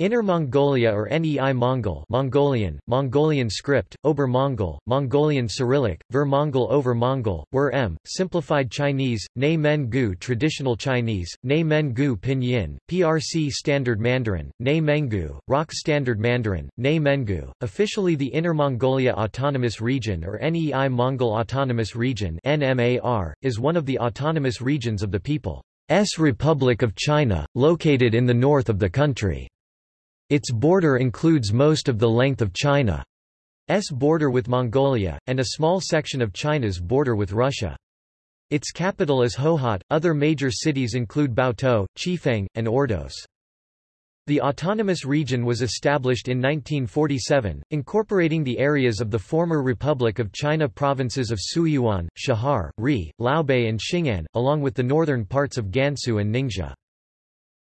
Inner Mongolia or Nei Mongol Mongolian, Mongolian script, Ober Mongol, Mongolian Cyrillic, Ver Mongol over Mongol, Wer M, Simplified Chinese, Nei Men Gu Traditional Chinese, Nei Men Gu Pinyin, PRC Standard Mandarin, Nei Mengu, ROC Standard Mandarin, Nei Mengu, officially the Inner Mongolia Autonomous Region or Nei Mongol Autonomous Region NMAR, is one of the autonomous regions of the People's Republic of China, located in the north of the country. Its border includes most of the length of China's border with Mongolia, and a small section of China's border with Russia. Its capital is Hohhot. Other major cities include Baotou, Chifeng, and Ordos. The autonomous region was established in 1947, incorporating the areas of the former Republic of China provinces of Suyuan, Shahar, Ri, Liaobei and Xing'an, along with the northern parts of Gansu and Ningxia.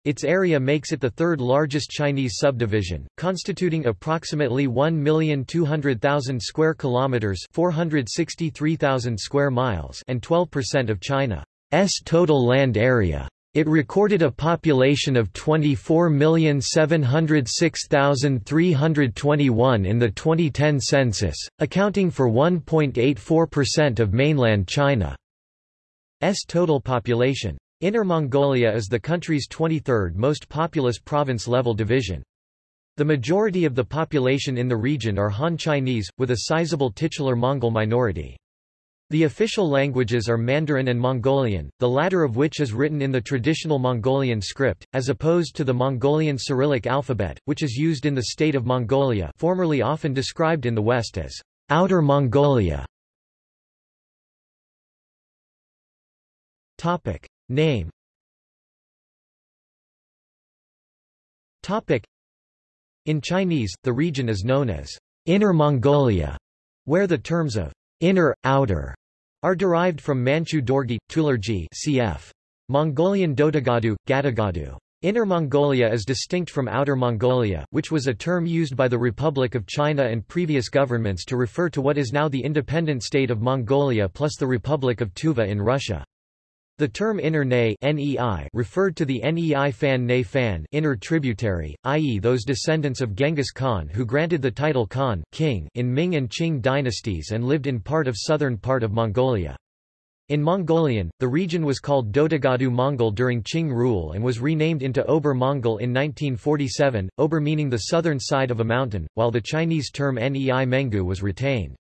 Its area makes it the third largest Chinese subdivision, constituting approximately 1,200,000 square kilometers, 463,000 square miles, and 12% of China's total land area. It recorded a population of 24,706,321 in the 2010 census, accounting for 1.84% of mainland China's total population. Inner Mongolia is the country's 23rd most populous province-level division. The majority of the population in the region are Han Chinese, with a sizable titular Mongol minority. The official languages are Mandarin and Mongolian, the latter of which is written in the traditional Mongolian script, as opposed to the Mongolian Cyrillic alphabet, which is used in the state of Mongolia formerly often described in the West as Outer Mongolia. Topic. Name In Chinese, the region is known as Inner Mongolia, where the terms of inner, outer are derived from Manchu Dorgi, Tulargi cf. Mongolian Dotagadu, Gatagadu. Inner Mongolia is distinct from Outer Mongolia, which was a term used by the Republic of China and previous governments to refer to what is now the independent state of Mongolia plus the Republic of Tuva in Russia. The term inner Nei referred to the Nei Fan Nei Fan inner tributary, i.e. those descendants of Genghis Khan who granted the title Khan king in Ming and Qing dynasties and lived in part of southern part of Mongolia. In Mongolian, the region was called Dotagadu Mongol during Qing rule and was renamed into Ober Mongol in 1947, Ober meaning the southern side of a mountain, while the Chinese term Nei Mengu was retained.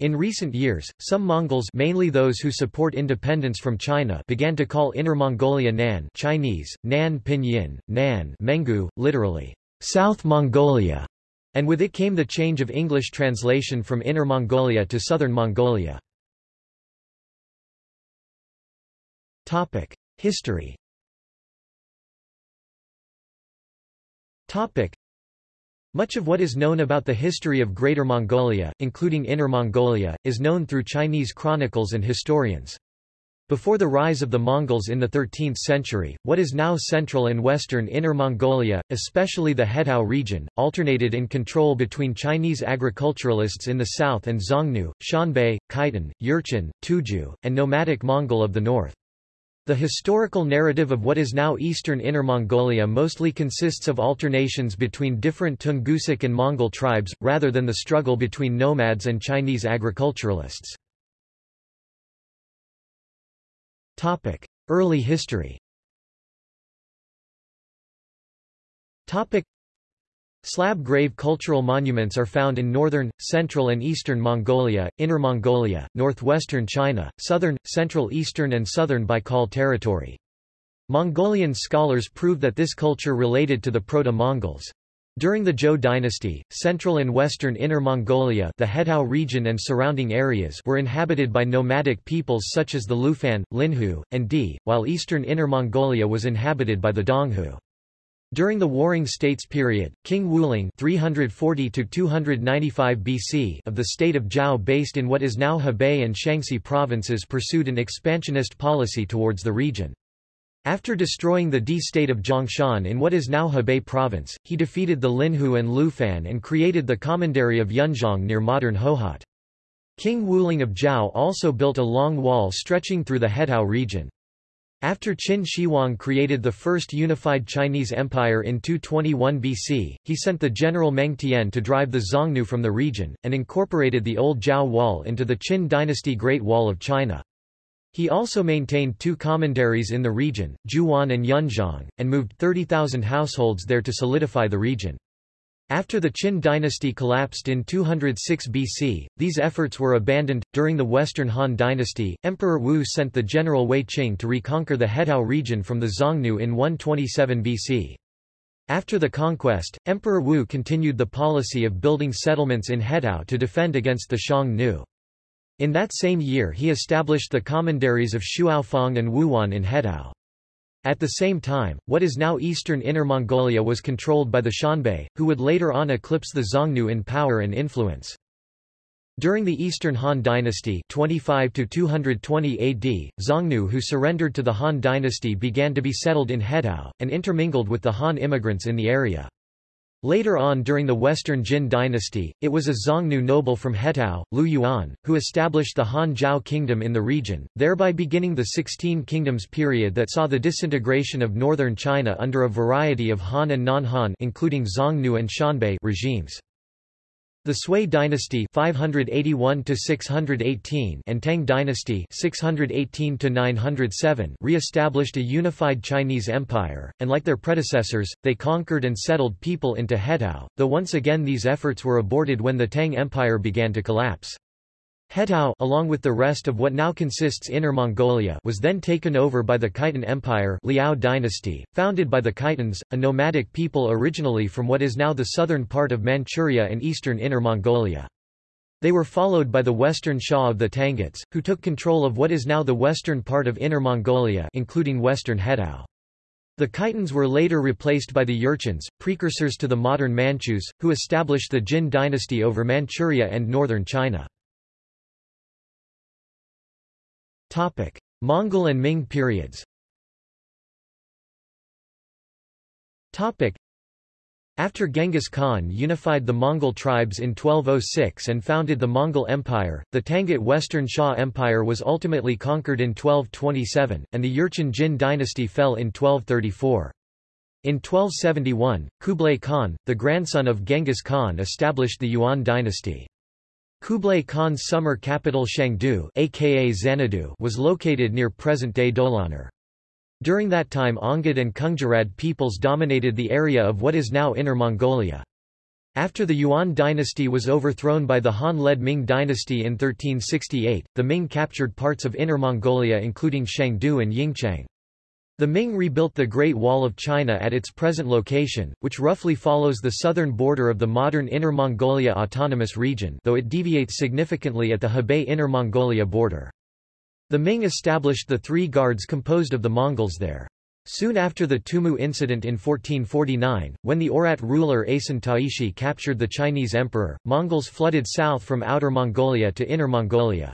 In recent years, some Mongols mainly those who support independence from China began to call Inner Mongolia Nan Chinese, Nan Pinyin, Nan Mengu, literally, South Mongolia, and with it came the change of English translation from Inner Mongolia to Southern Mongolia. History much of what is known about the history of Greater Mongolia, including Inner Mongolia, is known through Chinese chronicles and historians. Before the rise of the Mongols in the 13th century, what is now central and western Inner Mongolia, especially the Hetao region, alternated in control between Chinese agriculturalists in the south and Xiongnu, Xianbei, Khitan, Jurchen, Tuju, and nomadic Mongol of the north. The historical narrative of what is now eastern Inner Mongolia mostly consists of alternations between different Tungusic and Mongol tribes, rather than the struggle between nomads and Chinese agriculturalists. Early history Slab grave cultural monuments are found in northern, central and eastern Mongolia, Inner Mongolia, northwestern China, southern, central eastern and southern Baikal territory. Mongolian scholars prove that this culture related to the Proto-Mongols. During the Zhou dynasty, central and western Inner Mongolia the Hetao region and surrounding areas were inhabited by nomadic peoples such as the Lufan, Linhu, and Di, while eastern Inner Mongolia was inhabited by the Donghu. During the Warring States period, King Wuling 340 BC of the state of Zhao based in what is now Hebei and Shaanxi provinces pursued an expansionist policy towards the region. After destroying the Di state of Zhongshan in what is now Hebei province, he defeated the Linhu and Lufan and created the commandery of Yunzhong near modern Hohhot. King Wuling of Zhao also built a long wall stretching through the Hetao region. After Qin Shi Huang created the first unified Chinese empire in 221 BC, he sent the general Meng Tian to drive the Xiongnu from the region, and incorporated the old Zhao Wall into the Qin dynasty Great Wall of China. He also maintained two commanderies in the region, Juwan and Yunzhong, and moved 30,000 households there to solidify the region. After the Qin dynasty collapsed in 206 BC, these efforts were abandoned. During the Western Han dynasty, Emperor Wu sent the general Wei Qing to reconquer the Hetao region from the Xiongnu in 127 BC. After the conquest, Emperor Wu continued the policy of building settlements in Hetao to defend against the Xiongnu. In that same year he established the commanderies of Shuofang and Wuyuan in Hetao. At the same time, what is now eastern Inner Mongolia was controlled by the Xianbei, who would later on eclipse the Xiongnu in power and influence. During the Eastern Han Dynasty 25 to 220 AD, Xiongnu who surrendered to the Han Dynasty began to be settled in Hetao, and intermingled with the Han immigrants in the area. Later on during the Western Jin dynasty, it was a Xiongnu noble from Hetao, Liu Yuan, who established the Han Zhao kingdom in the region, thereby beginning the Sixteen Kingdoms period that saw the disintegration of northern China under a variety of Han and non-Han including and Xianbei regimes. The Sui dynasty 581 618 and Tang dynasty 618 907 re-established a unified Chinese empire, and like their predecessors, they conquered and settled people into Hetao, though once again these efforts were aborted when the Tang Empire began to collapse. Hetao along with the rest of what now consists Inner Mongolia was then taken over by the Khitan Empire Liao dynasty, founded by the Khitans, a nomadic people originally from what is now the southern part of Manchuria and eastern Inner Mongolia. They were followed by the western Xia of the Tanguts, who took control of what is now the western part of Inner Mongolia including western Hetao. The Khitans were later replaced by the Jurchens, precursors to the modern Manchus, who established the Jin dynasty over Manchuria and northern China. Topic: Mongol and Ming periods. Topic: After Genghis Khan unified the Mongol tribes in 1206 and founded the Mongol Empire, the Tangut Western Xia Empire was ultimately conquered in 1227, and the Jurchen Jin dynasty fell in 1234. In 1271, Kublai Khan, the grandson of Genghis Khan established the Yuan dynasty. Kublai Khan's summer capital Shangdu aka Xanadu was located near present-day Dolanar. During that time Ongid and Kungjarad peoples dominated the area of what is now Inner Mongolia. After the Yuan dynasty was overthrown by the Han-led Ming dynasty in 1368, the Ming captured parts of Inner Mongolia including Shangdu and Yingchang. The Ming rebuilt the Great Wall of China at its present location, which roughly follows the southern border of the modern Inner Mongolia Autonomous Region though it deviates significantly at the Hebei Inner Mongolia border. The Ming established the three guards composed of the Mongols there. Soon after the Tumu incident in 1449, when the Oirat ruler Esen Taishi captured the Chinese emperor, Mongols flooded south from Outer Mongolia to Inner Mongolia.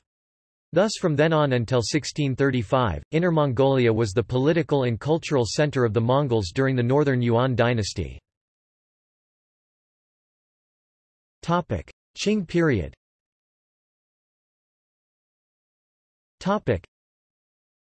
Thus from then on until 1635, Inner Mongolia was the political and cultural center of the Mongols during the Northern Yuan dynasty. Qing period. The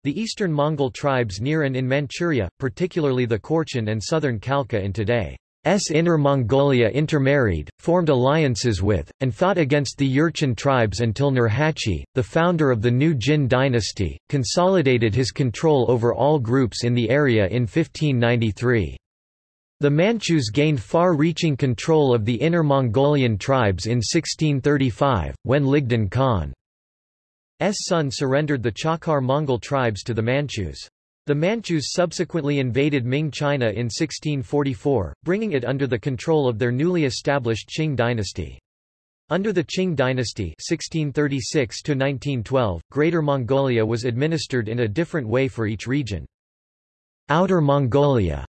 eastern Mongol tribes near and in Manchuria, particularly the Khorchin and southern Khalkha in today S. Inner Mongolia intermarried, formed alliances with, and fought against the Jurchen tribes until Nurhaci, the founder of the new Jin dynasty, consolidated his control over all groups in the area in 1593. The Manchus gained far-reaching control of the Inner Mongolian tribes in 1635, when Ligdan Khan's son surrendered the Chakar Mongol tribes to the Manchus. The Manchus subsequently invaded Ming China in 1644, bringing it under the control of their newly established Qing dynasty. Under the Qing dynasty 1636 Greater Mongolia was administered in a different way for each region. Outer Mongolia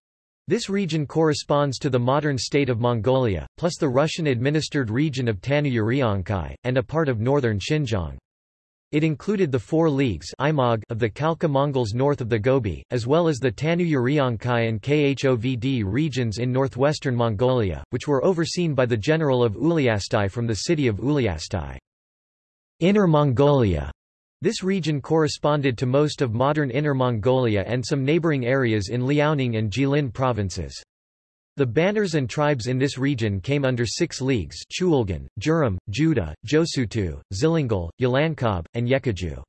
this region corresponds to the modern state of Mongolia, plus the Russian-administered region of Tanu and a part of northern Xinjiang. It included the four leagues of the Khalkha Mongols north of the Gobi, as well as the Tanu-Uriankai and Khovd regions in northwestern Mongolia, which were overseen by the general of Uliastai from the city of Uliastai. Inner Mongolia This region corresponded to most of modern Inner Mongolia and some neighboring areas in Liaoning and Jilin provinces. The banners and tribes in this region came under six leagues Chulgan, Juram, Judah, Josutu, Zilingal, Yelankab, and Yekaju.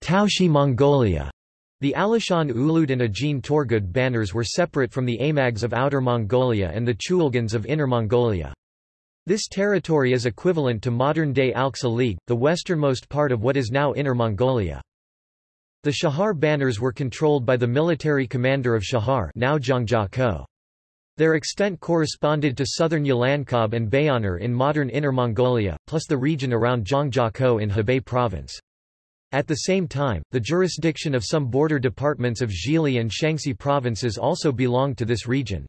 Taoxi Mongolia the Alishan Ulud and Ajin Torgud banners were separate from the Amags of Outer Mongolia and the Chulgans of Inner Mongolia. This territory is equivalent to modern-day Alxa League, the westernmost part of what is now Inner Mongolia. The Shahar banners were controlled by the military commander of Shahar now Zhangjiakou. Their extent corresponded to southern Yelankab and Bayanur in modern Inner Mongolia, plus the region around Zhangjiakou in Hebei province. At the same time, the jurisdiction of some border departments of Zhili and Shaanxi provinces also belonged to this region.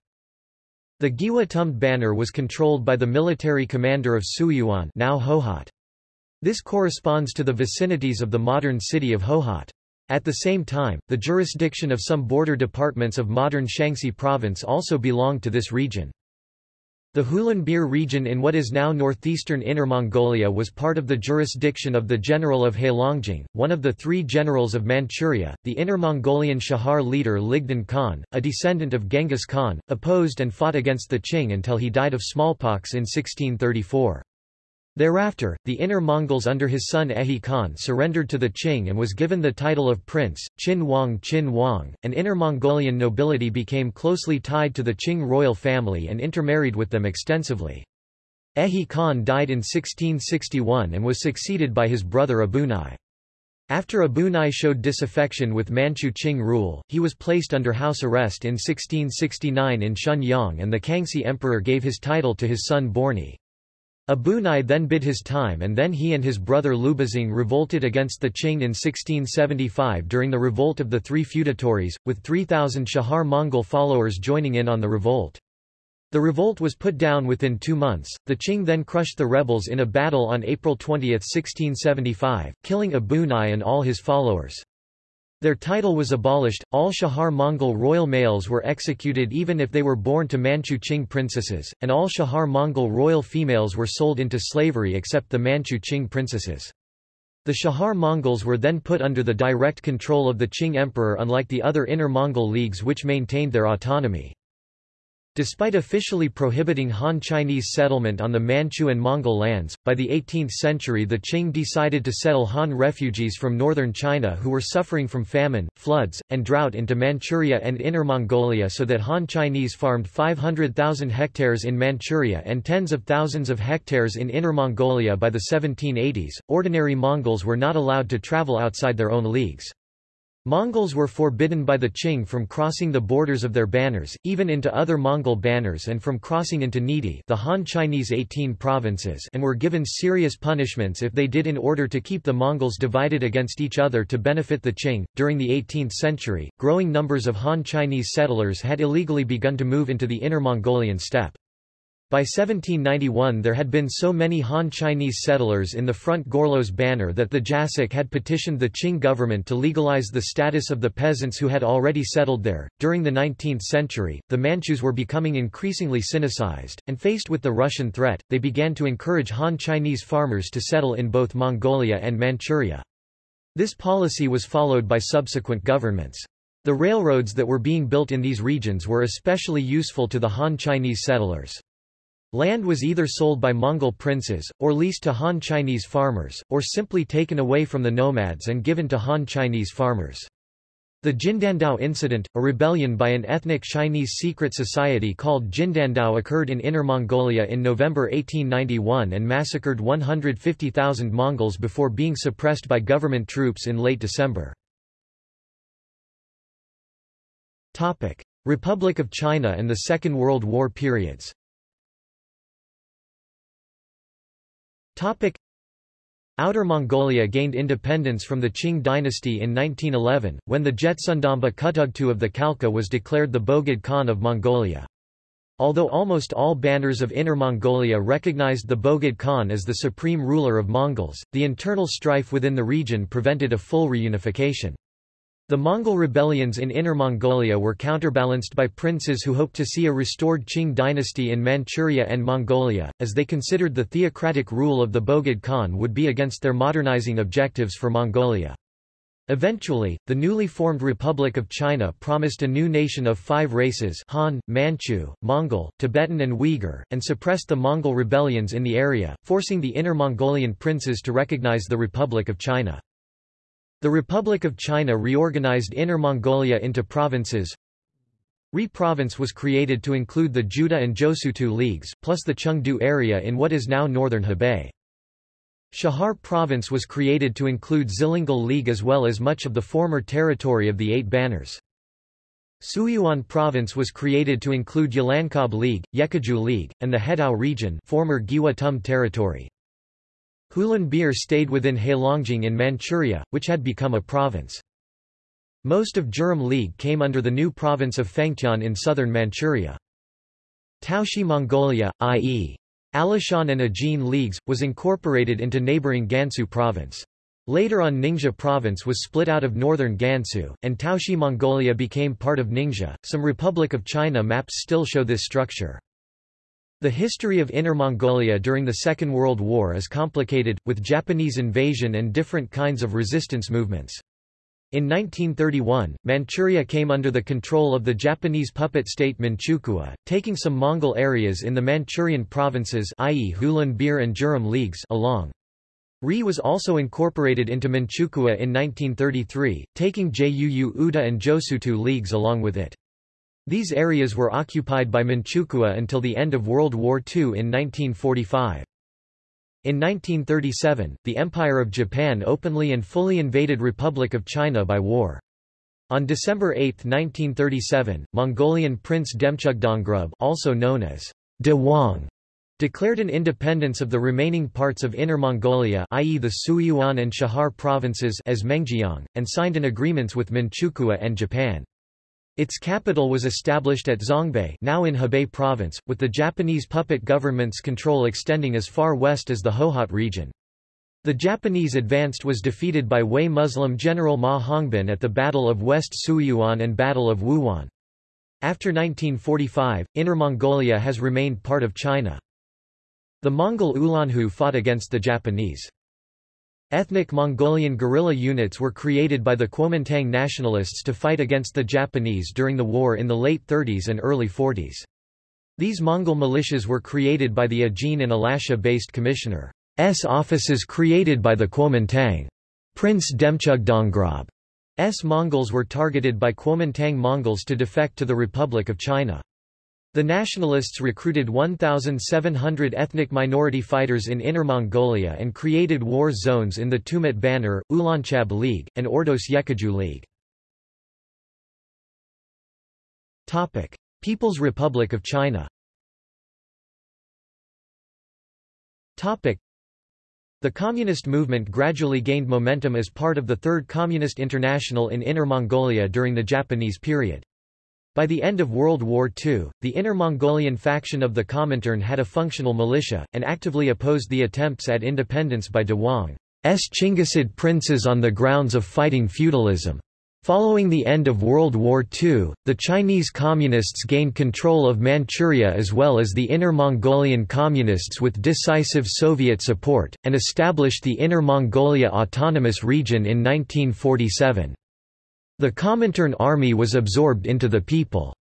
The Giwa Tumd banner was controlled by the military commander of Suyuan now Hohhot. This corresponds to the vicinities of the modern city of Hohhot. At the same time, the jurisdiction of some border departments of modern Shaanxi province also belonged to this region. The Hulunbuir region in what is now northeastern Inner Mongolia was part of the jurisdiction of the General of Heilongjiang, one of the three generals of Manchuria. The Inner Mongolian Shahar leader Ligdan Khan, a descendant of Genghis Khan, opposed and fought against the Qing until he died of smallpox in 1634. Thereafter, the Inner Mongols under his son Ehi Khan surrendered to the Qing and was given the title of Prince, Qin Wang Qin Wang, and Inner Mongolian nobility became closely tied to the Qing royal family and intermarried with them extensively. Ehi Khan died in 1661 and was succeeded by his brother Abunai. After Abunai showed disaffection with Manchu Qing rule, he was placed under house arrest in 1669 in Shenyang and the Kangxi emperor gave his title to his son Borni. Abunai then bid his time and then he and his brother Lubizang revolted against the Qing in 1675 during the Revolt of the Three Feudatories, with 3,000 Shahar Mongol followers joining in on the revolt. The revolt was put down within two months. The Qing then crushed the rebels in a battle on April 20, 1675, killing Abunai and all his followers. Their title was abolished, all Shahar Mongol royal males were executed even if they were born to Manchu Qing princesses, and all Shahar Mongol royal females were sold into slavery except the Manchu Qing princesses. The Shahar Mongols were then put under the direct control of the Qing emperor unlike the other Inner Mongol leagues which maintained their autonomy. Despite officially prohibiting Han Chinese settlement on the Manchu and Mongol lands, by the 18th century the Qing decided to settle Han refugees from northern China who were suffering from famine, floods, and drought into Manchuria and Inner Mongolia so that Han Chinese farmed 500,000 hectares in Manchuria and tens of thousands of hectares in Inner Mongolia by the 1780s. Ordinary Mongols were not allowed to travel outside their own leagues. Mongols were forbidden by the Qing from crossing the borders of their banners, even into other Mongol banners and from crossing into Nidi the Han Chinese 18 provinces and were given serious punishments if they did in order to keep the Mongols divided against each other to benefit the Qing. During the 18th century, growing numbers of Han Chinese settlers had illegally begun to move into the Inner Mongolian steppe. By 1791 there had been so many Han Chinese settlers in the Front Gorlos banner that the Jasik had petitioned the Qing government to legalize the status of the peasants who had already settled there. During the 19th century, the Manchus were becoming increasingly Sinicized, and faced with the Russian threat, they began to encourage Han Chinese farmers to settle in both Mongolia and Manchuria. This policy was followed by subsequent governments. The railroads that were being built in these regions were especially useful to the Han Chinese settlers. Land was either sold by Mongol princes, or leased to Han Chinese farmers, or simply taken away from the nomads and given to Han Chinese farmers. The Jindandao incident, a rebellion by an ethnic Chinese secret society called Jindandao occurred in Inner Mongolia in November 1891 and massacred 150,000 Mongols before being suppressed by government troops in late December. Republic of China and the Second World War periods Topic. Outer Mongolia gained independence from the Qing dynasty in 1911, when the Jetsundamba Kutugtu of the Khalkha was declared the Bogd Khan of Mongolia. Although almost all banners of Inner Mongolia recognized the Bogd Khan as the supreme ruler of Mongols, the internal strife within the region prevented a full reunification. The Mongol rebellions in Inner Mongolia were counterbalanced by princes who hoped to see a restored Qing dynasty in Manchuria and Mongolia, as they considered the theocratic rule of the Bogd Khan would be against their modernizing objectives for Mongolia. Eventually, the newly formed Republic of China promised a new nation of five races Han, Manchu, Mongol, Tibetan and Uyghur, and suppressed the Mongol rebellions in the area, forcing the Inner Mongolian princes to recognize the Republic of China. The Republic of China reorganized Inner Mongolia into provinces. Ri province was created to include the Juda and Josutu leagues, plus the Chengde area in what is now northern Hebei. Shahar province was created to include Zilingal League as well as much of the former territory of the Eight Banners. Suyuan province was created to include Yelankab League, Yekaju League, and the Hetao region former Giwa Tum territory. Hulunbuir stayed within Heilongjiang in Manchuria, which had become a province. Most of Jurum League came under the new province of Fengtian in southern Manchuria. Taoxi Mongolia, i.e. Alishan and Ajin leagues, was incorporated into neighboring Gansu province. Later on Ningxia province was split out of northern Gansu, and Taoxi Mongolia became part of Ningxia. Some Republic of China maps still show this structure. The history of Inner Mongolia during the Second World War is complicated, with Japanese invasion and different kinds of resistance movements. In 1931, Manchuria came under the control of the Japanese puppet state Manchukuo, taking some Mongol areas in the Manchurian provinces i.e. Hulunbuir and Jurum leagues along. Ri was also incorporated into Manchukuo in 1933, taking Juu Uda and Josutu leagues along with it. These areas were occupied by Manchukuo until the end of World War II in 1945. In 1937, the Empire of Japan openly and fully invaded Republic of China by war. On December 8, 1937, Mongolian Prince Demchugdongrub also known as De Wang, declared an independence of the remaining parts of Inner Mongolia i.e. the Suyuan and Shahar provinces as Mengjiang, and signed an agreement with Manchukuo and Japan. Its capital was established at Zhangbei now in Hebei province, with the Japanese puppet government's control extending as far west as the Hohhot region. The Japanese advanced was defeated by Hui Muslim general Ma Hongbin at the Battle of West Suyuan and Battle of Wuyuan. After 1945, Inner Mongolia has remained part of China. The Mongol Ulanhu fought against the Japanese. Ethnic Mongolian guerrilla units were created by the Kuomintang nationalists to fight against the Japanese during the war in the late 30s and early 40s. These Mongol militias were created by the Ajin and Alasha-based commissioner's offices created by the Kuomintang. Prince Demchugdongrub's Mongols were targeted by Kuomintang Mongols to defect to the Republic of China. The nationalists recruited 1,700 ethnic minority fighters in Inner Mongolia and created war zones in the Tumut Banner, Ulanchab League, and Ordos Yekaju League. People's Republic of China the Communist movement gradually gained momentum as part of the Third Communist International in Inner Mongolia during the Japanese period. By the end of World War II, the Inner Mongolian faction of the Comintern had a functional militia, and actively opposed the attempts at independence by De Wang's Chinggisid princes on the grounds of fighting feudalism. Following the end of World War II, the Chinese Communists gained control of Manchuria as well as the Inner Mongolian Communists with decisive Soviet support, and established the Inner Mongolia Autonomous Region in 1947. The Comintern army was absorbed into the People's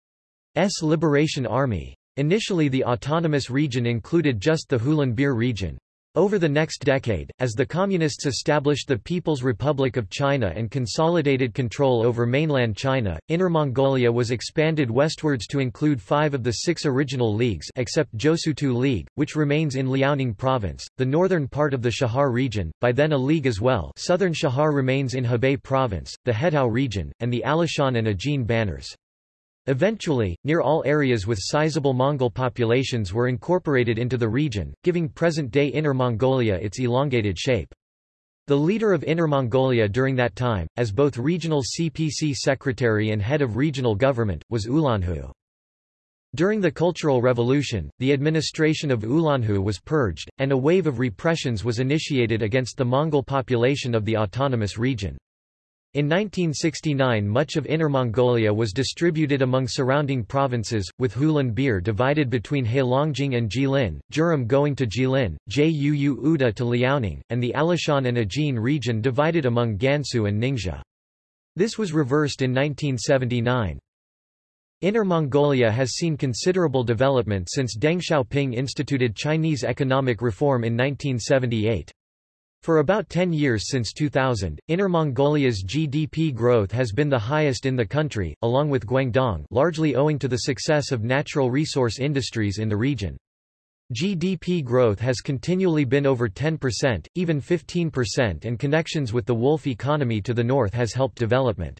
Liberation Army. Initially the autonomous region included just the Hulunbuir region. Over the next decade, as the Communists established the People's Republic of China and consolidated control over mainland China, Inner Mongolia was expanded westwards to include five of the six original leagues except Josutu League, which remains in Liaoning province, the northern part of the Shahar region, by then a league as well southern Shahar remains in Hebei province, the Hetao region, and the Alishan and Ajin banners. Eventually, near all areas with sizable Mongol populations were incorporated into the region, giving present-day Inner Mongolia its elongated shape. The leader of Inner Mongolia during that time, as both regional CPC secretary and head of regional government, was Ulanhu. During the Cultural Revolution, the administration of Ulanhu was purged, and a wave of repressions was initiated against the Mongol population of the autonomous region. In 1969 much of Inner Mongolia was distributed among surrounding provinces, with Hulunbuir divided between Heilongjiang and Jilin, Jurong going to Jilin, Juu Uda to Liaoning, and the Alishan and Ajin region divided among Gansu and Ningxia. This was reversed in 1979. Inner Mongolia has seen considerable development since Deng Xiaoping instituted Chinese economic reform in 1978. For about 10 years since 2000, Inner Mongolia's GDP growth has been the highest in the country, along with Guangdong largely owing to the success of natural resource industries in the region. GDP growth has continually been over 10%, even 15% and connections with the wolf economy to the north has helped development.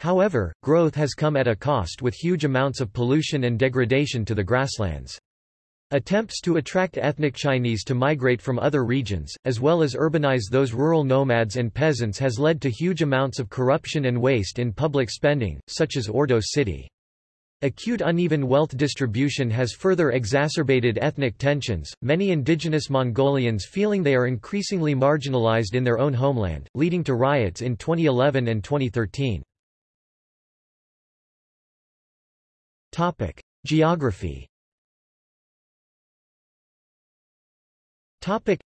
However, growth has come at a cost with huge amounts of pollution and degradation to the grasslands. Attempts to attract ethnic Chinese to migrate from other regions, as well as urbanize those rural nomads and peasants has led to huge amounts of corruption and waste in public spending, such as Ordos City. Acute uneven wealth distribution has further exacerbated ethnic tensions, many indigenous Mongolians feeling they are increasingly marginalized in their own homeland, leading to riots in 2011 and 2013. Geography Topic.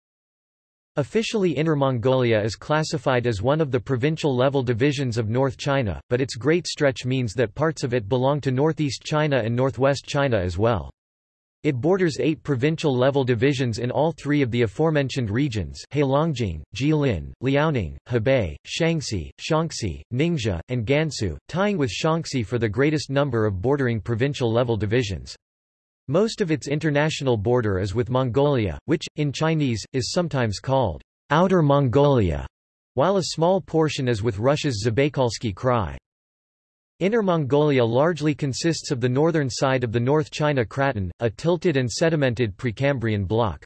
Officially Inner Mongolia is classified as one of the provincial-level divisions of North China, but its great stretch means that parts of it belong to northeast China and northwest China as well. It borders eight provincial-level divisions in all three of the aforementioned regions Heilongjiang, Jilin, Liaoning, Hebei, Shaanxi, Shaanxi, Ningxia, and Gansu, tying with Shaanxi for the greatest number of bordering provincial-level divisions. Most of its international border is with Mongolia, which, in Chinese, is sometimes called Outer Mongolia, while a small portion is with Russia's Zabaykalsky Krai. Inner Mongolia largely consists of the northern side of the North China Craton, a tilted and sedimented Precambrian block.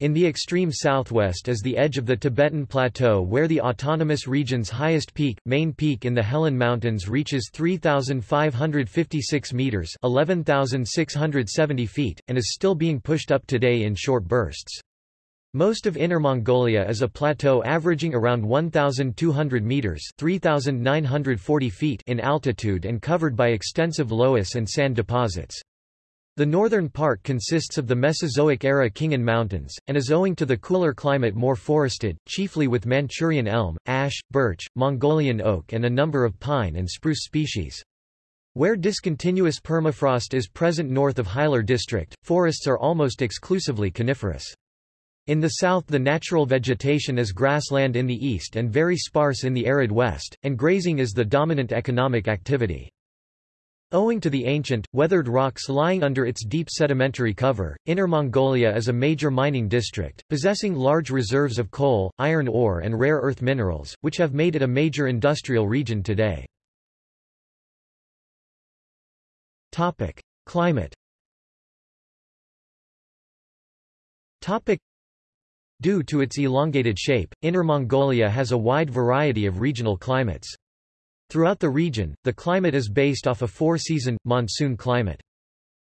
In the extreme southwest is the edge of the Tibetan Plateau where the autonomous region's highest peak, main peak in the Helan Mountains reaches 3,556 meters 11,670 feet, and is still being pushed up today in short bursts. Most of Inner Mongolia is a plateau averaging around 1,200 meters 3,940 feet in altitude and covered by extensive loess and sand deposits. The northern part consists of the Mesozoic-era Khingan Mountains, and is owing to the cooler climate more forested, chiefly with Manchurian elm, ash, birch, Mongolian oak and a number of pine and spruce species. Where discontinuous permafrost is present north of Hailar district, forests are almost exclusively coniferous. In the south the natural vegetation is grassland in the east and very sparse in the arid west, and grazing is the dominant economic activity. Owing to the ancient, weathered rocks lying under its deep sedimentary cover, Inner Mongolia is a major mining district, possessing large reserves of coal, iron ore and rare earth minerals, which have made it a major industrial region today. Topic. Climate Topic. Due to its elongated shape, Inner Mongolia has a wide variety of regional climates. Throughout the region, the climate is based off a four-season, monsoon climate.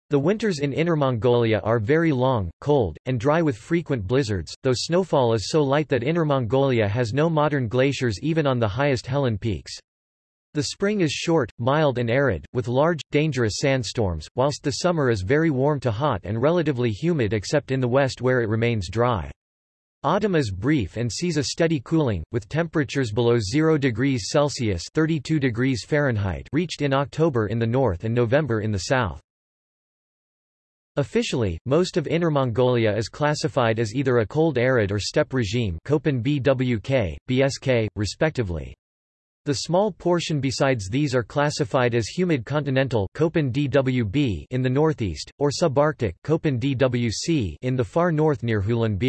The winters in Inner Mongolia are very long, cold, and dry with frequent blizzards, though snowfall is so light that Inner Mongolia has no modern glaciers even on the highest Helan peaks. The spring is short, mild and arid, with large, dangerous sandstorms, whilst the summer is very warm to hot and relatively humid except in the west where it remains dry. Autumn is brief and sees a steady cooling, with temperatures below 0 degrees Celsius 32 degrees Fahrenheit reached in October in the north and November in the south. Officially, most of Inner Mongolia is classified as either a cold arid or steppe regime Köppen BWK, BSK, respectively. The small portion besides these are classified as humid continental Köppen DWB in the northeast, or subarctic Köppen DWC in the far north near Hulan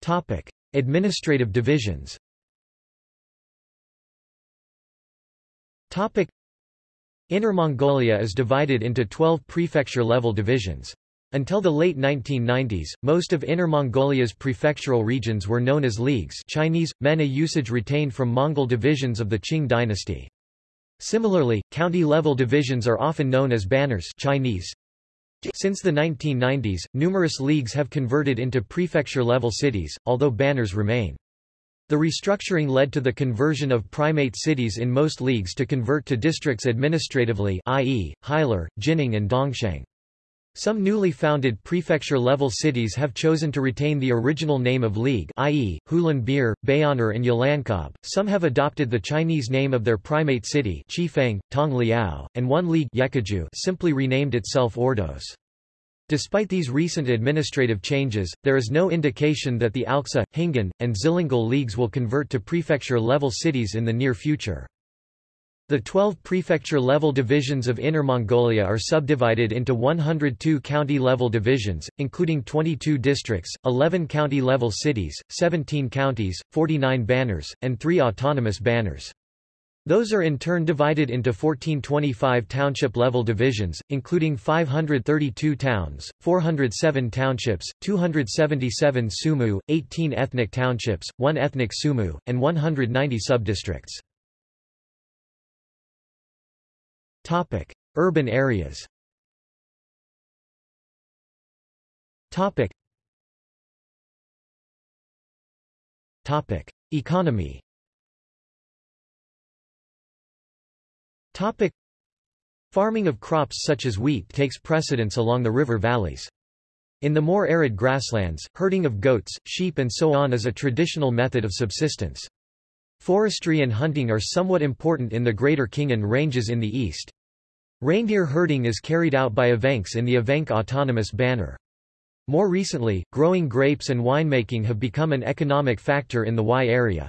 Topic: Administrative divisions. Topic: Inner Mongolia is divided into 12 prefecture-level divisions. Until the late 1990s, most of Inner Mongolia's prefectural regions were known as leagues Chinese, men a usage retained from Mongol divisions of the Qing dynasty. Similarly, county-level divisions are often known as banners Chinese, since the 1990s, numerous leagues have converted into prefecture-level cities, although banners remain. The restructuring led to the conversion of primate cities in most leagues to convert to districts administratively i.e., Hailar, Jining and Dongsheng. Some newly founded prefecture-level cities have chosen to retain the original name of league i.e., Hulunbuir, Bayannur and Yelankab. Some have adopted the Chinese name of their primate city Chifeng, Tongliao, and one league simply renamed itself Ordos. Despite these recent administrative changes, there is no indication that the Alxa, Hingan, and Zillingal leagues will convert to prefecture-level cities in the near future. The 12 prefecture-level divisions of Inner Mongolia are subdivided into 102 county-level divisions, including 22 districts, 11 county-level cities, 17 counties, 49 banners, and 3 autonomous banners. Those are in turn divided into 1425 township-level divisions, including 532 towns, 407 townships, 277 sumu, 18 ethnic townships, 1 ethnic sumu, and 190 subdistricts. Urban areas Topic: Economy Topic. Farming of crops such as wheat takes precedence along the river valleys. In the more arid grasslands, herding of goats, sheep and so on is a traditional method of subsistence. Forestry and hunting are somewhat important in the Greater Khingan Ranges in the east. Reindeer herding is carried out by Evenks in the Evenk Autonomous Banner. More recently, growing grapes and winemaking have become an economic factor in the Y area.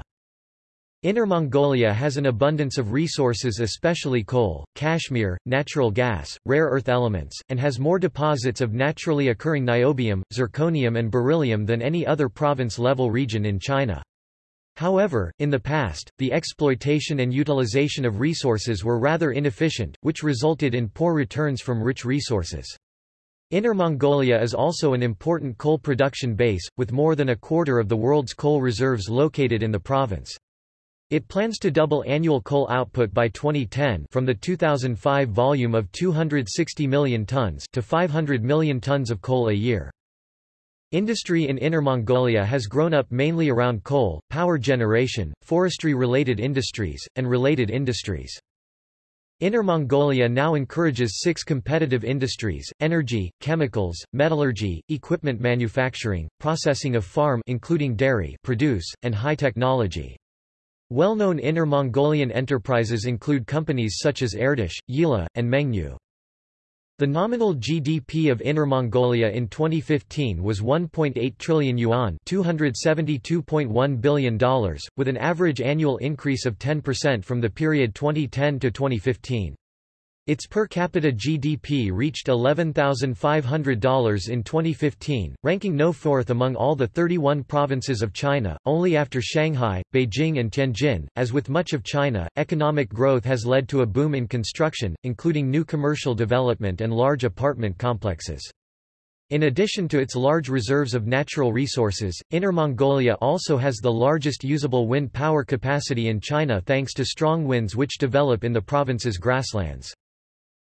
Inner Mongolia has an abundance of resources especially coal, cashmere, natural gas, rare earth elements, and has more deposits of naturally occurring niobium, zirconium and beryllium than any other province-level region in China. However, in the past, the exploitation and utilization of resources were rather inefficient, which resulted in poor returns from rich resources. Inner Mongolia is also an important coal production base, with more than a quarter of the world's coal reserves located in the province. It plans to double annual coal output by 2010 from the 2005 volume of 260 million tons to 500 million tons of coal a year. Industry in Inner Mongolia has grown up mainly around coal, power generation, forestry-related industries, and related industries. Inner Mongolia now encourages six competitive industries, energy, chemicals, metallurgy, equipment manufacturing, processing of farm including dairy produce, and high technology. Well-known Inner Mongolian enterprises include companies such as Erdish, Yili, and Mengniu. The nominal GDP of Inner Mongolia in 2015 was 1.8 trillion yuan $272.1 billion, with an average annual increase of 10% from the period 2010 to 2015. Its per capita GDP reached $11,500 in 2015, ranking no fourth among all the 31 provinces of China, only after Shanghai, Beijing and Tianjin. As with much of China, economic growth has led to a boom in construction, including new commercial development and large apartment complexes. In addition to its large reserves of natural resources, Inner Mongolia also has the largest usable wind power capacity in China thanks to strong winds which develop in the province's grasslands.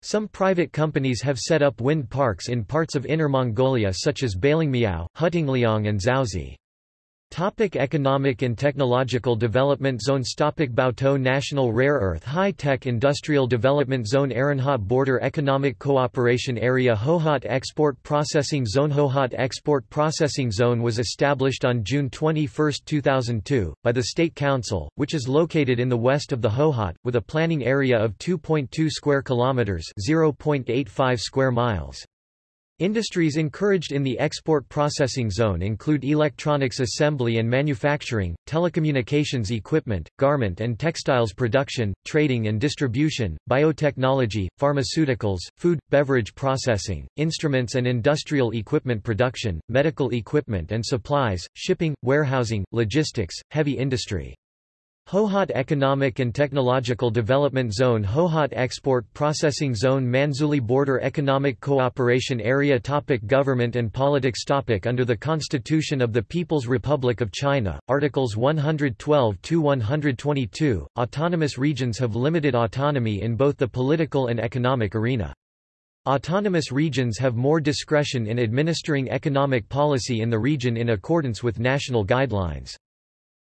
Some private companies have set up wind parks in parts of Inner Mongolia such as Balingmiao, Hutingliang and Zaozi. Topic economic and technological development zones Topic Baotou National Rare Earth High-Tech Industrial Development Zone Aranhat Border Economic Cooperation Area Hohhot Export Processing Zone Hohhot Export Processing Zone was established on June 21, 2002, by the State Council, which is located in the west of the Hohhot, with a planning area of 2.2 square kilometers (0.85 square miles). Industries encouraged in the export processing zone include electronics assembly and manufacturing, telecommunications equipment, garment and textiles production, trading and distribution, biotechnology, pharmaceuticals, food, beverage processing, instruments and industrial equipment production, medical equipment and supplies, shipping, warehousing, logistics, heavy industry. Hohhot Economic and Technological Development Zone Hohhot Export Processing Zone Manzhouli Border Economic Cooperation Area topic Government and politics topic Under the Constitution of the People's Republic of China, Articles 112-122, autonomous regions have limited autonomy in both the political and economic arena. Autonomous regions have more discretion in administering economic policy in the region in accordance with national guidelines.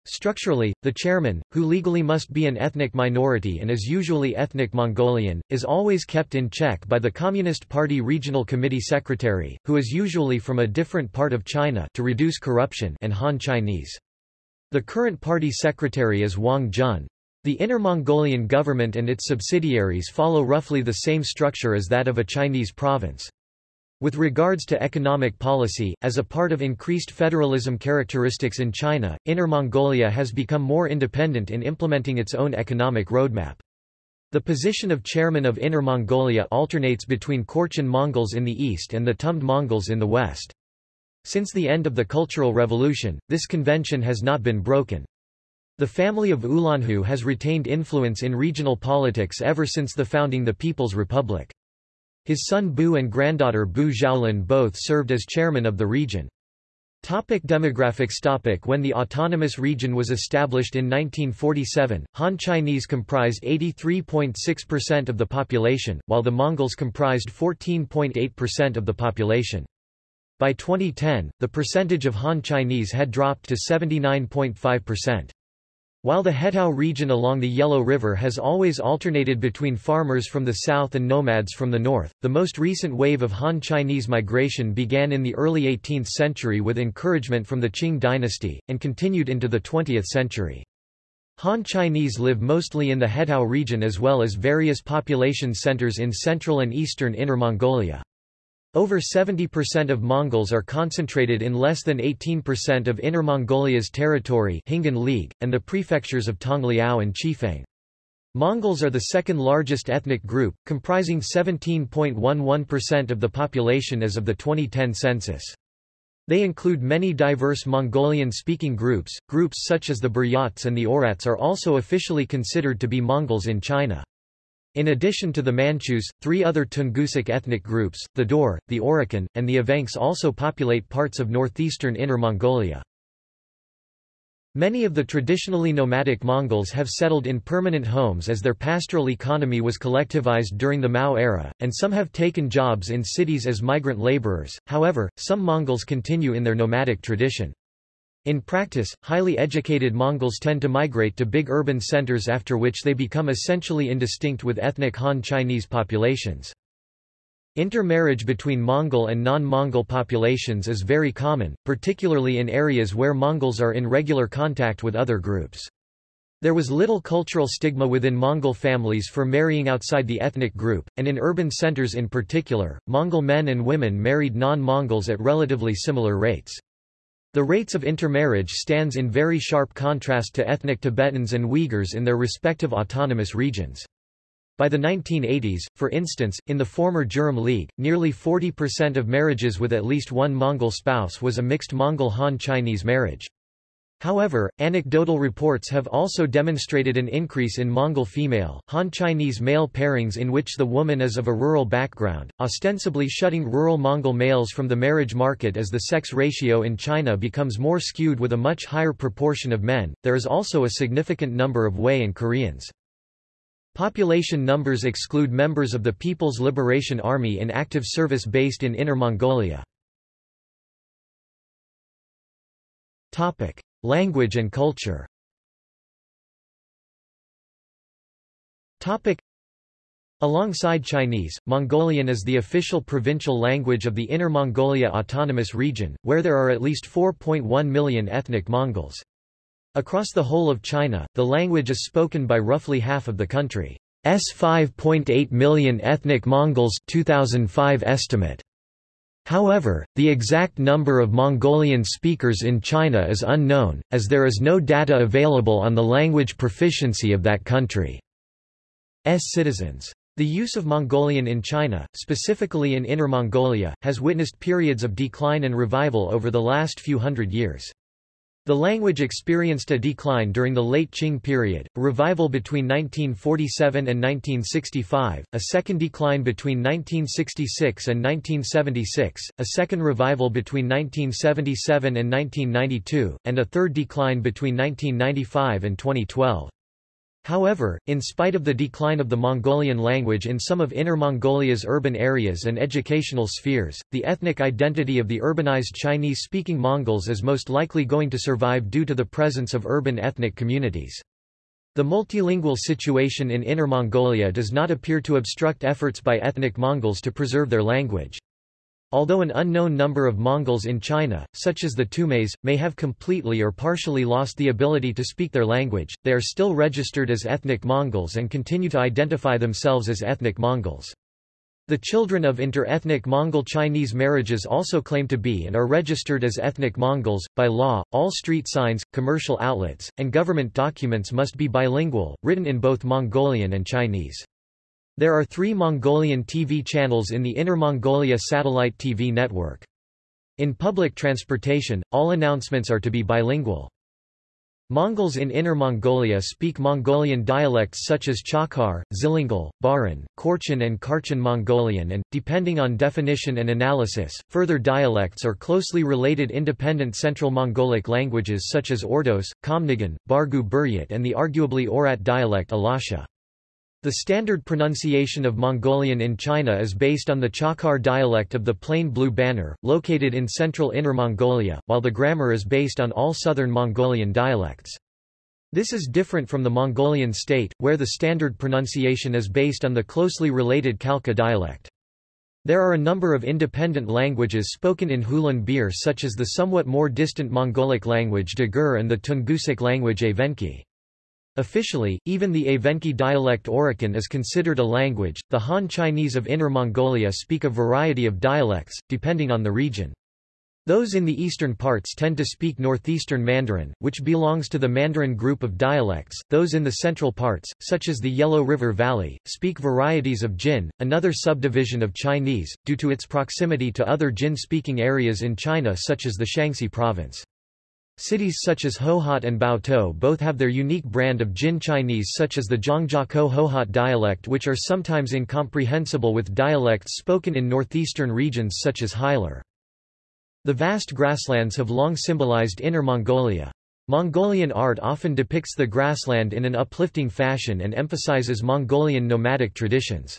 Structurally, the chairman, who legally must be an ethnic minority and is usually ethnic Mongolian, is always kept in check by the Communist Party Regional Committee Secretary, who is usually from a different part of China to reduce corruption and Han Chinese. The current party secretary is Wang Jun. The Inner Mongolian government and its subsidiaries follow roughly the same structure as that of a Chinese province. With regards to economic policy, as a part of increased federalism characteristics in China, Inner Mongolia has become more independent in implementing its own economic roadmap. The position of chairman of Inner Mongolia alternates between Khorchin Mongols in the east and the Tumd Mongols in the west. Since the end of the Cultural Revolution, this convention has not been broken. The family of Ulanhu has retained influence in regional politics ever since the founding the People's Republic. His son Bu and granddaughter Bu Xiaolin both served as chairman of the region. Topic demographics topic When the autonomous region was established in 1947, Han Chinese comprised 83.6% of the population, while the Mongols comprised 14.8% of the population. By 2010, the percentage of Han Chinese had dropped to 79.5%. While the Hetao region along the Yellow River has always alternated between farmers from the south and nomads from the north, the most recent wave of Han Chinese migration began in the early 18th century with encouragement from the Qing dynasty, and continued into the 20th century. Han Chinese live mostly in the Hetao region as well as various population centers in central and eastern Inner Mongolia. Over 70% of Mongols are concentrated in less than 18% of Inner Mongolia's territory Khingan League, and the prefectures of Tongliao and Chifeng. Mongols are the second largest ethnic group, comprising 17.11% of the population as of the 2010 census. They include many diverse Mongolian-speaking groups. Groups such as the Buryats and the Oirats are also officially considered to be Mongols in China. In addition to the Manchus, three other Tungusic ethnic groups, the Daur, the Oroqen, and the Evenks also populate parts of northeastern Inner Mongolia. Many of the traditionally nomadic Mongols have settled in permanent homes as their pastoral economy was collectivized during the Mao era, and some have taken jobs in cities as migrant laborers, however, some Mongols continue in their nomadic tradition. In practice, highly educated Mongols tend to migrate to big urban centers after which they become essentially indistinct with ethnic Han Chinese populations. Intermarriage between Mongol and non-Mongol populations is very common, particularly in areas where Mongols are in regular contact with other groups. There was little cultural stigma within Mongol families for marrying outside the ethnic group, and in urban centers in particular, Mongol men and women married non-Mongols at relatively similar rates. The rates of intermarriage stands in very sharp contrast to ethnic Tibetans and Uyghurs in their respective autonomous regions. By the 1980s, for instance, in the former Jurong League, nearly 40% of marriages with at least one Mongol spouse was a mixed Mongol-Han Chinese marriage. However, anecdotal reports have also demonstrated an increase in Mongol female, Han Chinese male pairings in which the woman is of a rural background, ostensibly shutting rural Mongol males from the marriage market as the sex ratio in China becomes more skewed with a much higher proportion of men. There is also a significant number of Hui and Koreans. Population numbers exclude members of the People's Liberation Army in active service based in Inner Mongolia. Topic: Language and culture Topic. Alongside Chinese, Mongolian is the official provincial language of the Inner Mongolia Autonomous Region, where there are at least 4.1 million ethnic Mongols. Across the whole of China, the language is spoken by roughly half of the country's 5.8 million ethnic Mongols 2005 estimate. However, the exact number of Mongolian speakers in China is unknown, as there is no data available on the language proficiency of that country's citizens. The use of Mongolian in China, specifically in Inner Mongolia, has witnessed periods of decline and revival over the last few hundred years. The language experienced a decline during the late Qing period, a revival between 1947 and 1965, a second decline between 1966 and 1976, a second revival between 1977 and 1992, and a third decline between 1995 and 2012. However, in spite of the decline of the Mongolian language in some of Inner Mongolia's urban areas and educational spheres, the ethnic identity of the urbanized Chinese-speaking Mongols is most likely going to survive due to the presence of urban ethnic communities. The multilingual situation in Inner Mongolia does not appear to obstruct efforts by ethnic Mongols to preserve their language. Although an unknown number of Mongols in China, such as the Tumes, may have completely or partially lost the ability to speak their language, they are still registered as ethnic Mongols and continue to identify themselves as ethnic Mongols. The children of inter-ethnic Mongol-Chinese marriages also claim to be and are registered as ethnic Mongols. By law, all street signs, commercial outlets, and government documents must be bilingual, written in both Mongolian and Chinese. There are three Mongolian TV channels in the Inner Mongolia satellite TV network. In public transportation, all announcements are to be bilingual. Mongols in Inner Mongolia speak Mongolian dialects such as Chakhar, Xilingol, Baarin, Khorchin and Kharchin Mongolian and, depending on definition and analysis, further dialects or closely related independent Central Mongolic languages such as Ordos, Khamnigan, Bargu Buryat and the arguably Oirat dialect Alasha. The standard pronunciation of Mongolian in China is based on the Chakhar dialect of the Plain Blue Banner, located in central Inner Mongolia, while the grammar is based on all southern Mongolian dialects. This is different from the Mongolian state, where the standard pronunciation is based on the closely related Khalkha dialect. There are a number of independent languages spoken in Hulunbuir such as the somewhat more distant Mongolic language Dagur and the Tungusic language Evenki. Officially, even the Evenki dialect Oroqen is considered a language. The Han Chinese of Inner Mongolia speak a variety of dialects, depending on the region. Those in the eastern parts tend to speak northeastern Mandarin, which belongs to the Mandarin group of dialects. Those in the central parts, such as the Yellow River Valley, speak varieties of Jin, another subdivision of Chinese, due to its proximity to other Jin-speaking areas in China such as the Shanxi province. Cities such as Hohhot and Baotou both have their unique brand of Jin Chinese such as the Zhangjiakou Hohhot dialect which are sometimes incomprehensible with dialects spoken in northeastern regions such as Hailar. The vast grasslands have long symbolized Inner Mongolia. Mongolian art often depicts the grassland in an uplifting fashion and emphasizes Mongolian nomadic traditions.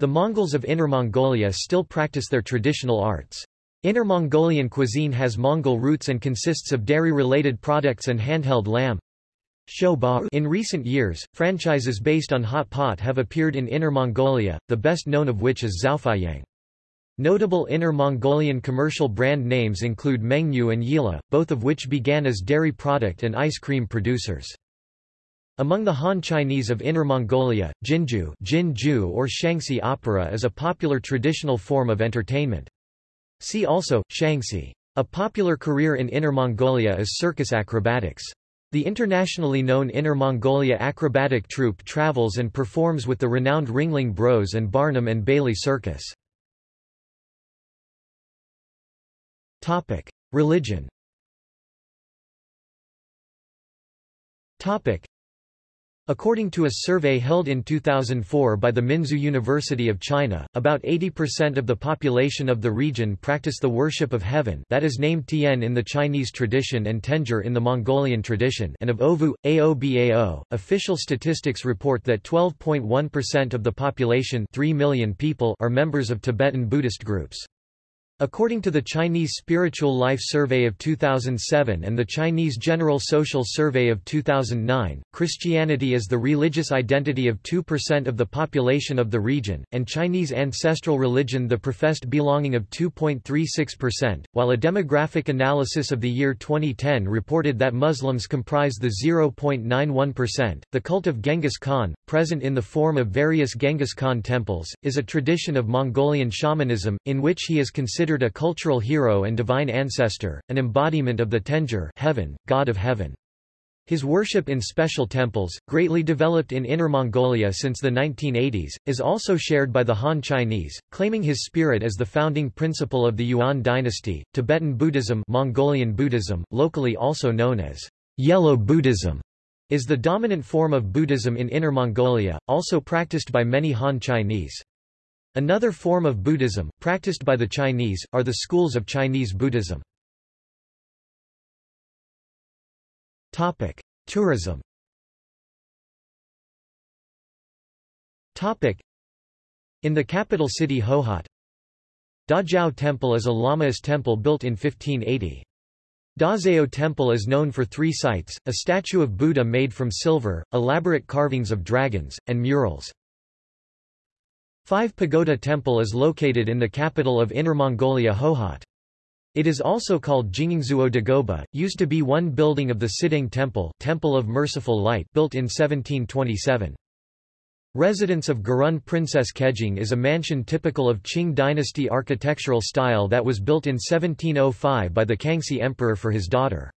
The Mongols of Inner Mongolia still practice their traditional arts. Inner Mongolian cuisine has Mongol roots and consists of dairy-related products and handheld lamb. In recent years, franchises based on hot pot have appeared in Inner Mongolia, the best known of which is Xiaofeiyang. Notable Inner Mongolian commercial brand names include Mengniu and Yili, both of which began as dairy product and ice cream producers. Among the Han Chinese of Inner Mongolia, Jinju, Jinju or Shanxi opera is a popular traditional form of entertainment. See also, Shanxi. A popular career in Inner Mongolia is circus acrobatics. The internationally known Inner Mongolia Acrobatic Troupe travels and performs with the renowned Ringling Bros and Barnum and Bailey Circus. Religion According to a survey held in 2004 by the Minzu University of China, about 80% of the population of the region practice the worship of heaven that is named Tian in the Chinese tradition and Tenjur in the Mongolian tradition and of Ovoo, Aobao. Official statistics report that 12.1% of the population 3 million people are members of Tibetan Buddhist groups. According to the Chinese Spiritual Life Survey of 2007 and the Chinese General Social Survey of 2009, Christianity is the religious identity of 2% of the population of the region, and Chinese ancestral religion the professed belonging of 2.36%, while a demographic analysis of the year 2010 reported that Muslims comprise the 0.91%. The cult of Genghis Khan, present in the form of various Genghis Khan temples, is a tradition of Mongolian shamanism, in which he is considered considered a cultural hero and divine ancestor, an embodiment of the Tenjur heaven, god of heaven. His worship in special temples, greatly developed in Inner Mongolia since the 1980s, is also shared by the Han Chinese, claiming his spirit as the founding principle of the Yuan dynasty. Tibetan Buddhism, Mongolian Buddhism, locally also known as Yellow Buddhism, is the dominant form of Buddhism in Inner Mongolia, also practiced by many Han Chinese. Another form of Buddhism, practiced by the Chinese, are the schools of Chinese Buddhism. Tourism In the capital city Hohhot, Dazhao Temple is a Lamaist temple built in 1580. Dazhao Temple is known for three sites, a statue of Buddha made from silver, elaborate carvings of dragons, and murals. Five Pagoda Temple is located in the capital of Inner Mongolia Hohhot. It is also called Jingingzuo Dagoba, used to be one building of the Cideng Temple, Temple of Merciful Light built in 1727. Residence of Gurun Princess Kejing is a mansion typical of Qing dynasty architectural style that was built in 1705 by the Kangxi Emperor for his daughter.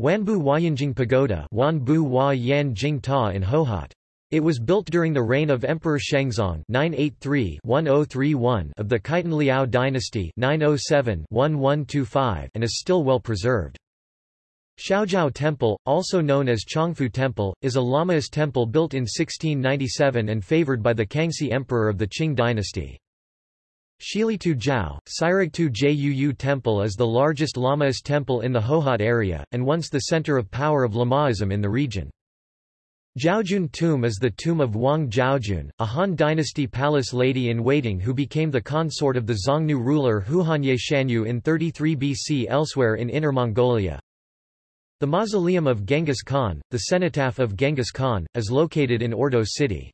Wanbu Huayanjing Pagoda Wanbu Ta in Hohhot. It was built during the reign of Emperor Shengzong 983-1031 of the Khitan Liao dynasty 907-1125 and is still well preserved. Xiaozhao Temple, also known as Chongfu Temple, is a Lamaist temple built in 1697 and favored by the Kangxi Emperor of the Qing dynasty. Shilitu Jiao, Sirigtu Juu Temple is the largest Lamaist temple in the Hohhot area, and once the center of power of Lamaism in the region. Zhaojun Tomb is the tomb of Wang Zhaojun, a Han dynasty palace lady-in-waiting who became the consort of the Xiongnu ruler Huanye Shanyu in 33 BC elsewhere in Inner Mongolia, the mausoleum of Genghis Khan, the cenotaph of Genghis Khan, is located in Ordos city.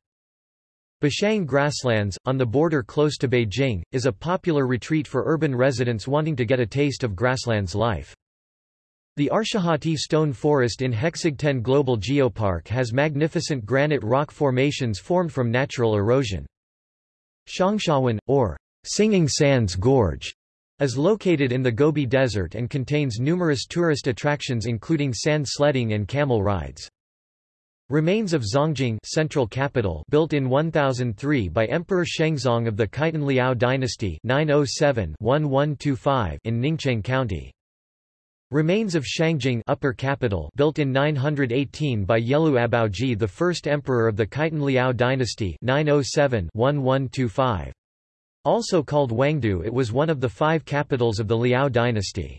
Bashang grasslands, on the border close to Beijing, is a popular retreat for urban residents wanting to get a taste of grasslands life. The Arshahati stone forest in Hexigten Global Geopark has magnificent granite rock formations formed from natural erosion. Xiangshawan, or Singing Sands Gorge, is located in the Gobi Desert and contains numerous tourist attractions including sand sledding and camel rides. Remains of Zhongjing central capital built in 1003 by Emperor Shengzong of the Khitan Liao dynasty 907-1125 in Ningcheng County. Remains of Shangjing upper capital built in 918 by Yelu Abaoji the first emperor of the Khitan Liao dynasty 907-1125. Also called Wangdu it was one of the five capitals of the Liao dynasty.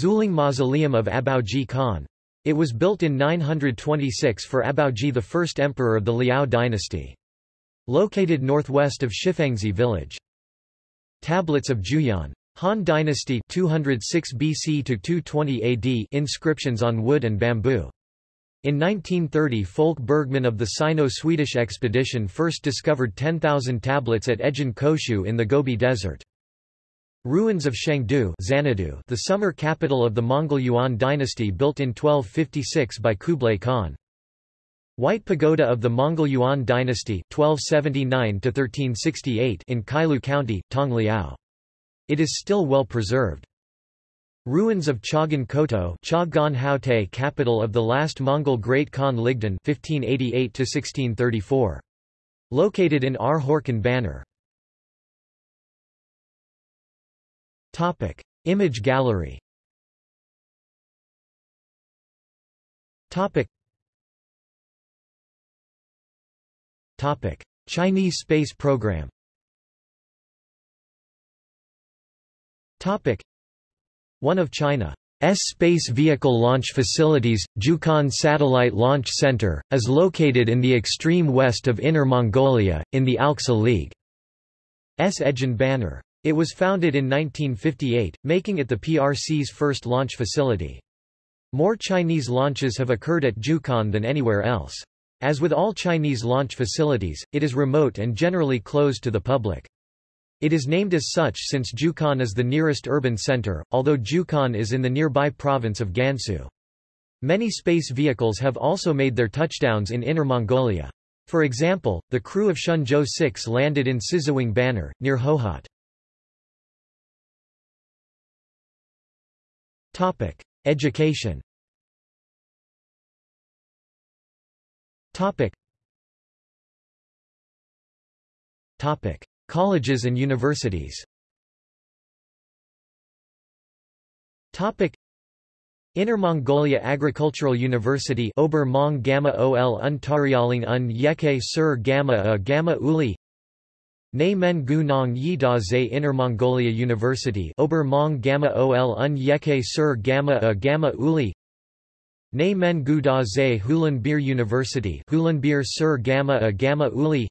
Zuling Mausoleum of Abaoji Khan. It was built in 926 for Abaoji the first emperor of the Liao dynasty. Located northwest of Shifengzi village. Tablets of Juyan. Han Dynasty 206 BC to 220 AD inscriptions on wood and bamboo. In 1930 Folke Bergman of the Sino-Swedish expedition first discovered 10,000 tablets at Ejin Koshu in the Gobi Desert. Ruins of Shangdu Xanadu, the summer capital of the Mongol Yuan dynasty built in 1256 by Kublai Khan. White Pagoda of the Mongol Yuan dynasty 1279 in Kailu County, Tongliao. It is still well preserved. Ruins of Chagan Koto Chagan Haute capital of the last Mongol Great Khan Ligdan 1588 Located in Horkan Banner. Topic. Image gallery Topic. Topic. Chinese space program Topic. One of China's space vehicle launch facilities, Jiuquan Satellite Launch Center, is located in the extreme west of Inner Mongolia, in the Alxa League's Ejin banner. It was founded in 1958, making it the PRC's first launch facility. More Chinese launches have occurred at Jiuquan than anywhere else. As with all Chinese launch facilities, it is remote and generally closed to the public. It is named as such since Jiuquan is the nearest urban center, although Jiuquan is in the nearby province of Gansu. Many space vehicles have also made their touchdowns in Inner Mongolia. For example, the crew of Shenzhou 6 landed in Siziwang Banner, near Hohhot. Topic: Education. Topic. Topic: Colleges and universities. Inner Mongolia Agricultural University Ober Mong Gamma Ol Untarialing Un Yeke Sur Gamma A Gamma Uli. Ne Men Gu Nong Yi Da Inner Mongolia University Ober Mong Gamma Ol Un Yeke Sur Gamma A Gamma Uli. Ne Men Gu Da Zhe Hulunbuir University Hulunbuir Sur Gamma A Gamma Uli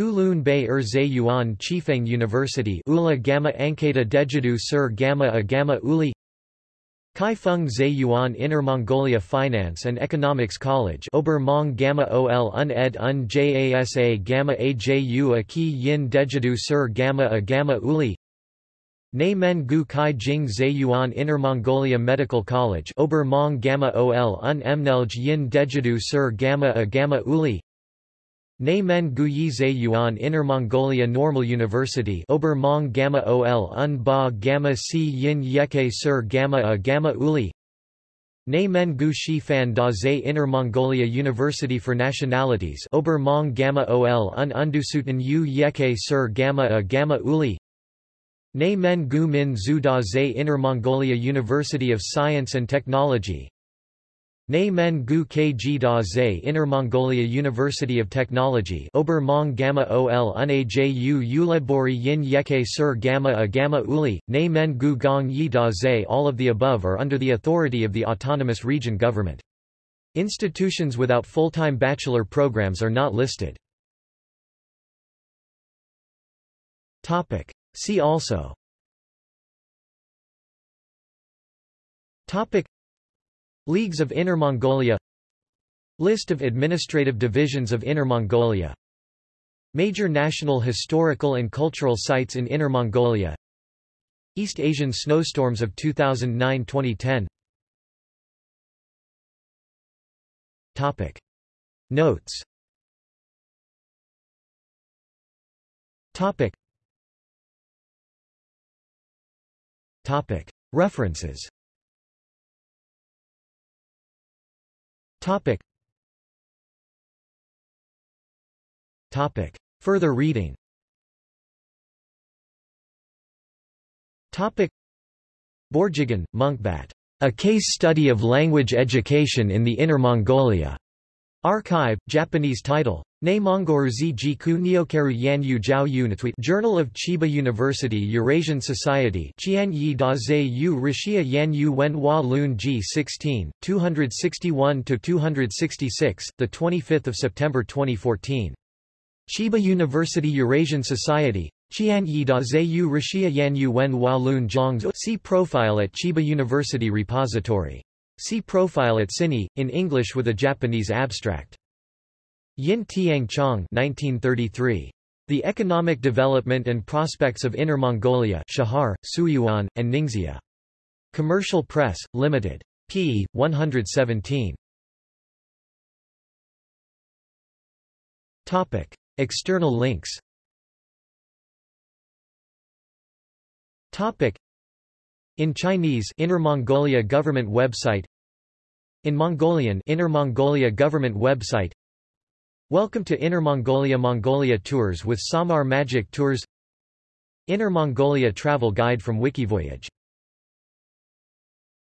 Hulun Bay Er Zhe Yuan Chifeng University Ula Gamma Anketa Dejidu Sur Gamma A Gamma Uli Kai Feng Zhe Inner Mongolia Finance and Economics College Ober Mong Gamma OL Un Ed Un JASA Gamma AJU A Ki Yin Dejidu Sur Gamma A Gamma Uli Ne Men Gu Kai Jing Zhe Inner Mongolia Medical College Ober Mong Gamma OL Un Emnelj Yin Dejidu Sur Gamma A Gamma Uli Ne Men Gu Yi Zhe Yuan Inner Mongolia Normal University Ober Mong Gamma OL Un Ba Gamma Si Yin Yeke Sur Gamma A Gamma Uli. Ne Men Gu Shi Fan Da Zhe Inner Mongolia University for Nationalities Ober Mong Gamma OL Un Undusuten Yu Yeke Sur Gamma A Gamma Uli. Ne Men Gu Min Zhu Da Zhe Inner Mongolia University of Science and Technology Ne Men Gu Kg Da Zhe Inner Mongolia University of Technology Ober Mong Gamma Ol Un Ju Uledbori Yin Yeke Sur Gamma A Gamma Uli, Ne Men Gu Gong Yi Da Zhe All of the above are under the authority of the Autonomous Region Government. Institutions without full-time bachelor programs are not listed. Topic. See also Topic Leagues of Inner Mongolia List of administrative divisions of Inner Mongolia Major national historical and cultural sites in Inner Mongolia East Asian snowstorms of 2009-2010 Topic Notes Topic Topic. References Topic. Topic. Further reading Topic. Borjigan, Munkbat. A Case Study of Language Education in the Inner Mongolia. Archive, Japanese title. Ne Mongoru Jiku Nyokaru Yanyu Jiao Unitweet Journal of Chiba University Eurasian Society Qian Yi Da Zhe Yu Rixia Yanyu Wen Hua Lun G 16, 261-266, 25 September 2014. Chiba University Eurasian Society Qian Yi Da Zhe Yu Rixia Yanyu Wen Hua Lun Zhang See profile at Chiba University Repository. See profile at CINI, in English with a Japanese abstract. Yin Tiang Chong 1933. The Economic Development and Prospects of Inner Mongolia Shahar, Suiyuan, and Ningxia. Commercial Press, Limited. p. 117. Topic. External links Topic. In Chinese Inner Mongolia Government website In Mongolian Inner Mongolia Government website Welcome to Inner Mongolia Mongolia Tours with Samar Magic Tours Inner Mongolia Travel Guide from Wikivoyage